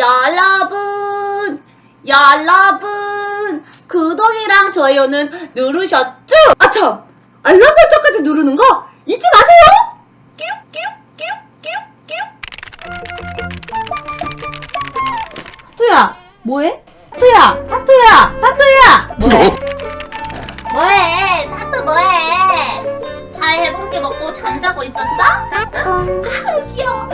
여러분, 여러분, 구독이랑 좋아요는 누르셨죠? 아 참, 알람 설정까지 누르는 거 잊지 마세요. 타투야, 뭐해? 타투야, 타투야, 타투야. 뭐해? 뭐해? 타투 뭐해? 다 해볼게 먹고 잠자고 있었어? 아우 귀여워,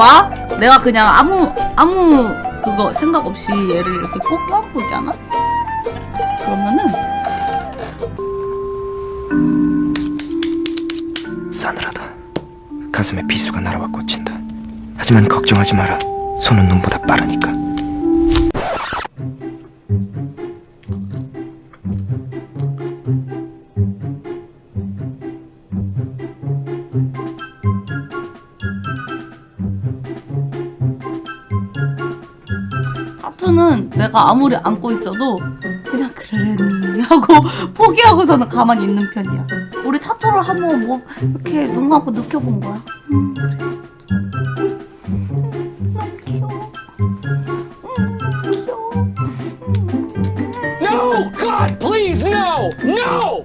봐봐. 내가 그냥 아무, 아무, 그거 생각 없이 얘를 이렇게 꼭 껴안고 있잖아? 그러면은, 싸늘하다. 가슴에 비수가 날아와 꽂힌다. 하지만 걱정하지 마라. 손은 눈보다 빠르니까. 타투는 내가 아무리 안고 있어도 그냥 그러려니 하고 포기하고서는 가만히 있는 편이야. 우리 타투를 한번 뭐 이렇게 눈 감고 느껴본 거야. 음. 음, 귀여워. 음, 귀여워. No! God, please! No! No!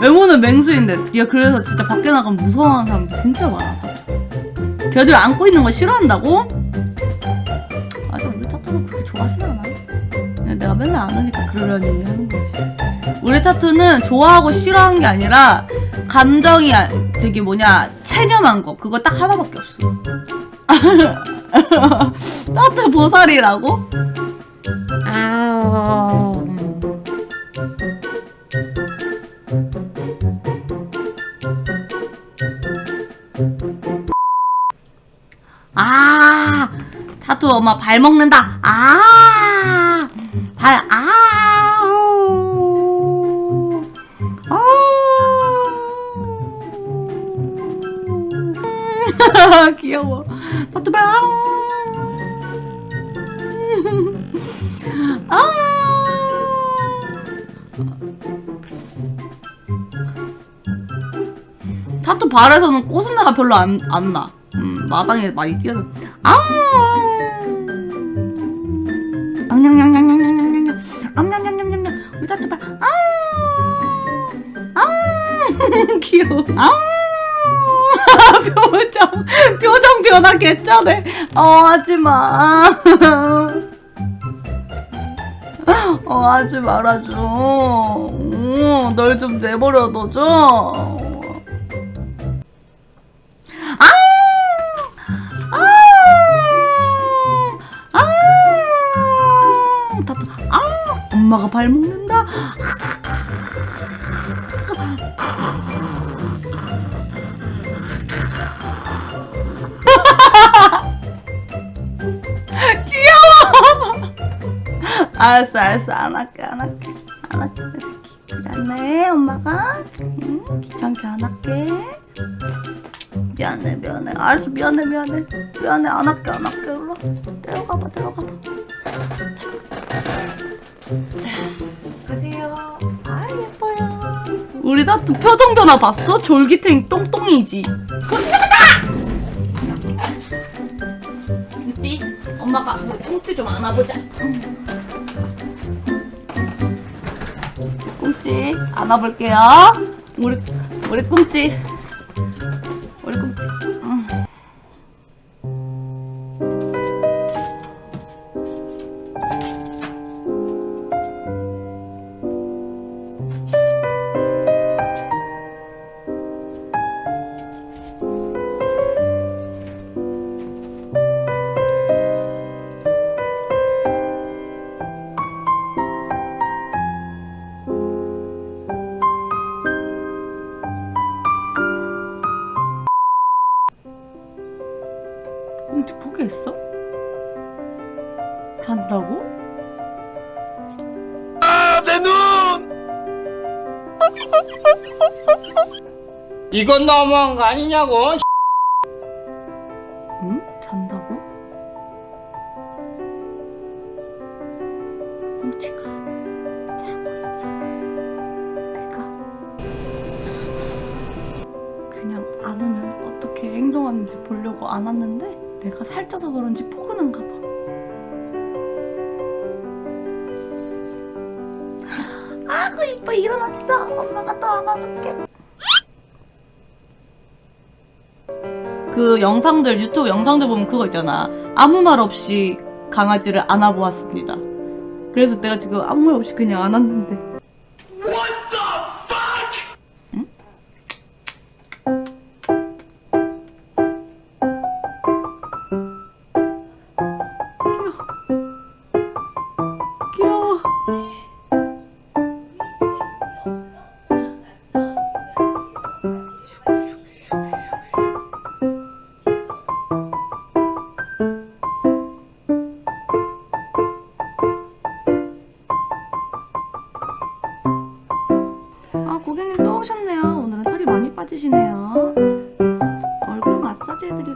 외모는 맹수인데 얘 그래서 진짜 밖에 나가면 무서워하는 사람들 진짜 많아 타투 걔들 안고 있는 거 싫어한다고? 맞아 우리 타투는 그렇게 좋아하진 않아. 내가 맨날 안 하니까 그러려니 하는 거지. 우리 타투는 좋아하고 싫어하는 게 아니라 감정이 아- 저기 뭐냐 체념한 거. 그거 딱 하나밖에 없어. 타투 보살이라고? 아우 엄마 발 먹는다. 아, 발, 아우. 아우. 귀여워. 타투 발, 아우. 아우. 타투 발에서는 꼬순내가 별로 안, 안 나. 음, 마당에 많이 뛰어다. 아우! 타투 발. 아우! 아우! 귀여워. 아우! 표정, 표정 변화 개쩌네. 어, 하지 마. 어, 하지 말아줘. 어, 널좀 내버려 둬줘. 엄마가 발 먹는다. 귀여워. 알았어, 알았어. 안 할게, 안 할게. 안 할게, 내 새끼. 미안해, 엄마가. 응? 귀찮게 안 할게. 미안해 미안해 알았어 미안해 미안해 미안해 안 할게 안 할게 일로 데려가봐 데려가봐 자 가세요. 아 예뻐요. 우리 다투 표정 변화 봤어? 졸기탱 똥똥이지. 꽁찌 엄마가 우리 꽁찌 좀 안아보자. 꽁찌 안아볼게요. 우리 우리 꽁찌 잔다고? 아, 내 눈! 이건 너무한 거 아니냐고 응? 잔다고? 꽁치가 자고 있어. 내가 그냥 안으면 어떻게 행동하는지 보려고 안았는데 내가 살쪄서 그런지 포근한가 봐. 이뻐 일어났어. 엄마가 또 안아줄게. 그 영상들 유튜브 영상들 보면 그거 있잖아 아무 말 없이 강아지를 안아보았습니다 그래서 내가 지금 아무 말 없이 그냥 안았는데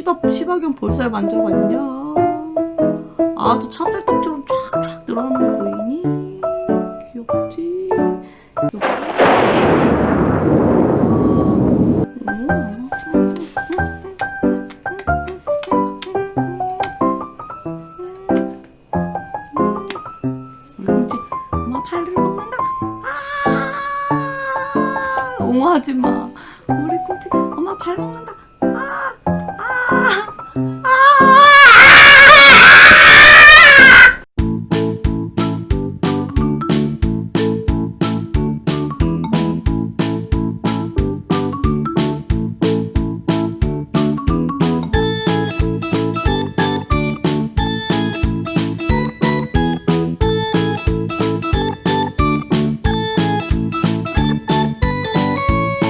시바 시바견 볼살 만져봤냐 아주 찹쌀떡처럼 쫙쫙 늘어나는 거 보이니 귀엽지 아 옹호하지 마 우리 꽁치 엄마 발 먹는다